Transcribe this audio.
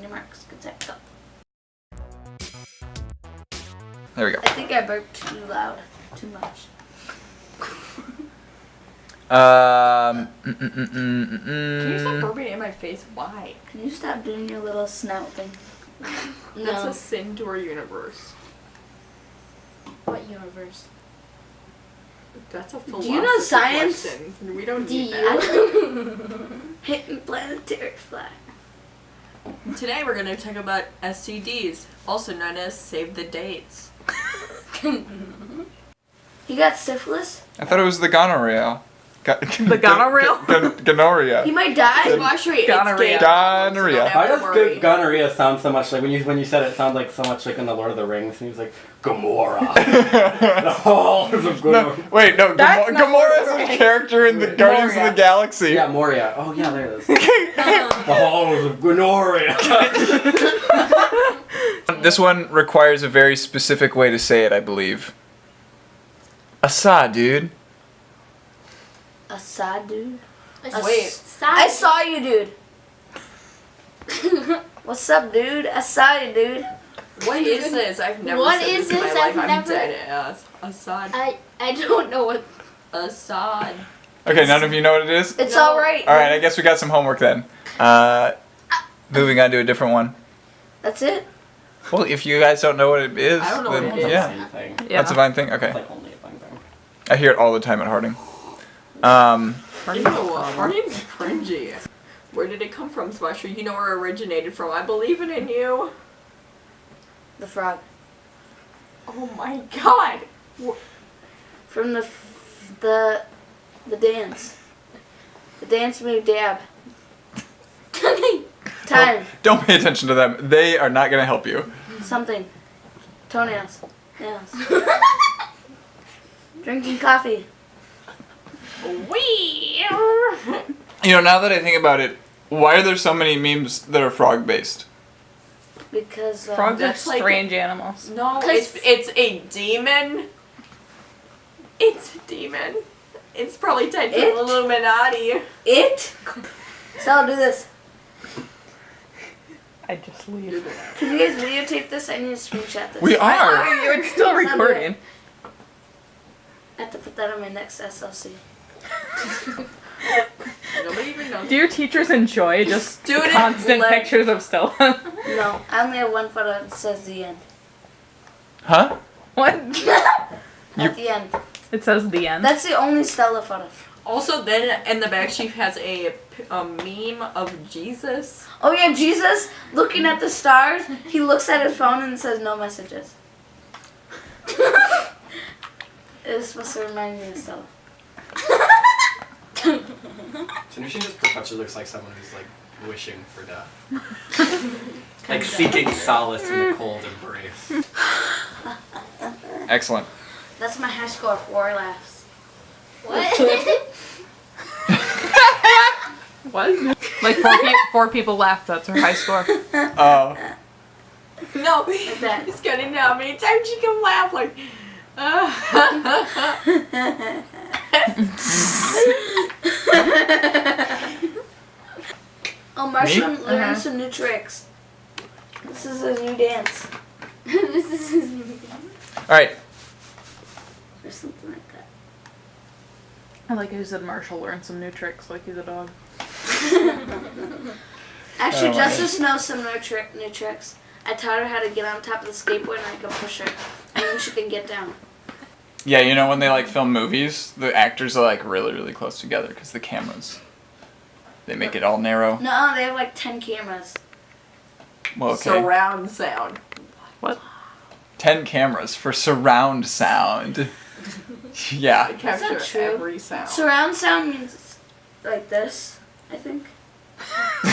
On your marks, get set, go. There we go. I think I burped too loud, too much. Um. mm, mm, mm, mm, mm, Can you stop mm. burping in my face? Why? Can you stop doing your little snout thing? That's a sin to our universe. What universe? That's a Do you philosophy know science? question. We don't Do need you? that. Hitting planetary flag. Today we're going to talk about STDs, also known as save the dates. He got syphilis. I thought it was the gonorrhea. Go- The gonorrhea? Gon- He might die. Wash your Gonorrhea. Gonorrhea. Why does good gonorrhea sound so much like when you when you said it, it sounded like so much like in the Lord of the Rings and he was like Gamora. the halls of no, wait, no. That's Gamora, Gamora is right. a character in the Guardians of the Galaxy. Yeah, Moria. Oh yeah, there it is. the halls of Ganoria. This one requires a very specific way to say it, I believe. Asa, dude. Assad, dude. Wait. I saw you, dude. What's up, dude? I saw you, dude. What is this? I've never What said is this in my this? life. I've I'm never- dead ass. Assad. I I don't know what. Assad. Okay, none of you know what it is? It's No. all right. All right, I guess we got some homework then. Uh, moving on to a different one. That's it. Well, if you guys don't know what it is, I don't know then what it is. yeah, Yeah. that's a fine thing. Okay, It's like only a fun thing. I hear it all the time at Harding. Um, Ew, Harding's cringy. Where did it come from, Smasher? You know where it originated from. I believe it in you. The frog. Oh my god. From the f- the the dance. The dance move dab. Time. don't pay attention to them. They are not going to help you. Something. Toenails. Nails. Drinking coffee. Wee. You know, now that I think about it, why are there so many memes that are frog based? Because um, Frogs are That's like- strange animals. No, 'Cause- it's it's a demon. It's a demon. It's probably tied to It? the Illuminati. it. So I'll do this. I just leave. Can you guys videotape this? I need to screenshot this. We are. It's still recording. I have to put that on my next SLC. Nobody even knows. Do your teachers enjoy just Student constant led- pictures of Stella? No, I only have one photo that says the end. Huh? what? You- At the end. It says the end. That's the only Stella photo. Also, then in the back she has a, p- a meme of Jesus. Oh yeah, Jesus looking at the stars. He looks at his phone and says no messages. it was supposed to remind me of Stella. Tanisha just perpetually looks like someone who's like wishing for death. like seeking solace in the cold embrace. Excellent. That's my high score. Four laughs. What? what? Like four, pe- four people laughed. That's her high score. Oh. No, that. it's getting how many times she can laugh like. Oh, Marshall Me? learned Uh-huh. some new tricks. This is a new dance. this is his movie. All right. Or something like that. I like how you said Marshall learned some new tricks like he's a dog. Actually, Oh, my Justice knows some new, trick, new tricks. I taught her how to get on top of the skateboard and I can push her. And then she can get down. Yeah, you know when they like film movies, the actors are like really, really close together because the cameras. They make it all narrow. No, they have like 10 cameras. Well, okay. Surround sound. What? Ten cameras for surround sound. yeah. I capture not true. every sound. Surround sound means like this, I think.